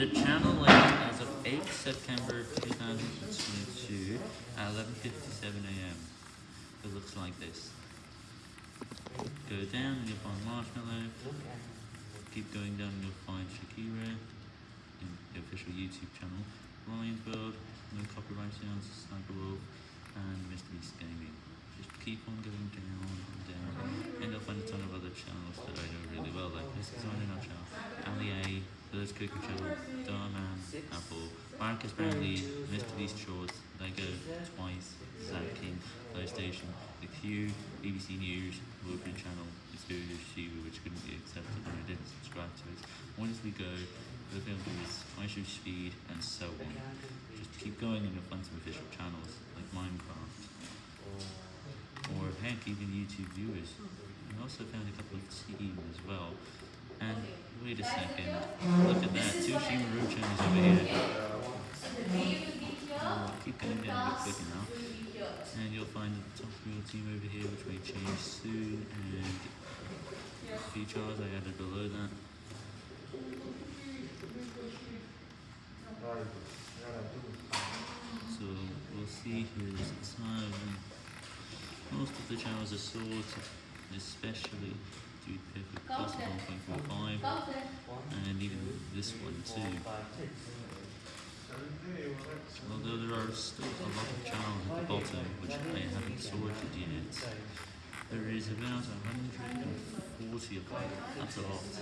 The channel link as of 8 September 2022 at 11.57am. It looks like this. Go down and you'll find Marshmello. Keep going down and you'll find Shakira in the official YouTube channel. Ryan's World, no copyright sounds, Sniper Wolf, and Mr. Beast Gaming. Just keep on going down and down, and you'll find a ton of other Those Cooker Channel, Darman, Apple, Marques Brownlee, Mr. Beast Shorts, Lego, Twice, Zach King, PlayStation, The Q, BBC News, Wolverine Channel, Studio Shiva, which couldn't be accepted and I didn't subscribe to it. Once we go, the is iShow Speed, and so on. Just keep going and you'll find some official channels, like Minecraft, or heck, even YouTube viewers. I also found a couple of Steam as well. And wait a second, look at that, two Shimaru channels over here. Uh, keep going down a bit quicker now. And you'll find the top wheel team over here, which may change soon, and features I added below that. So we'll see here is the time. Most of the channels are sorted, especially Dude Perfect Plus 1.45, and even this one too. Although there are still a lot of channels at the bottom which I haven't sorted yet. There is about 140 of them. That's a lot.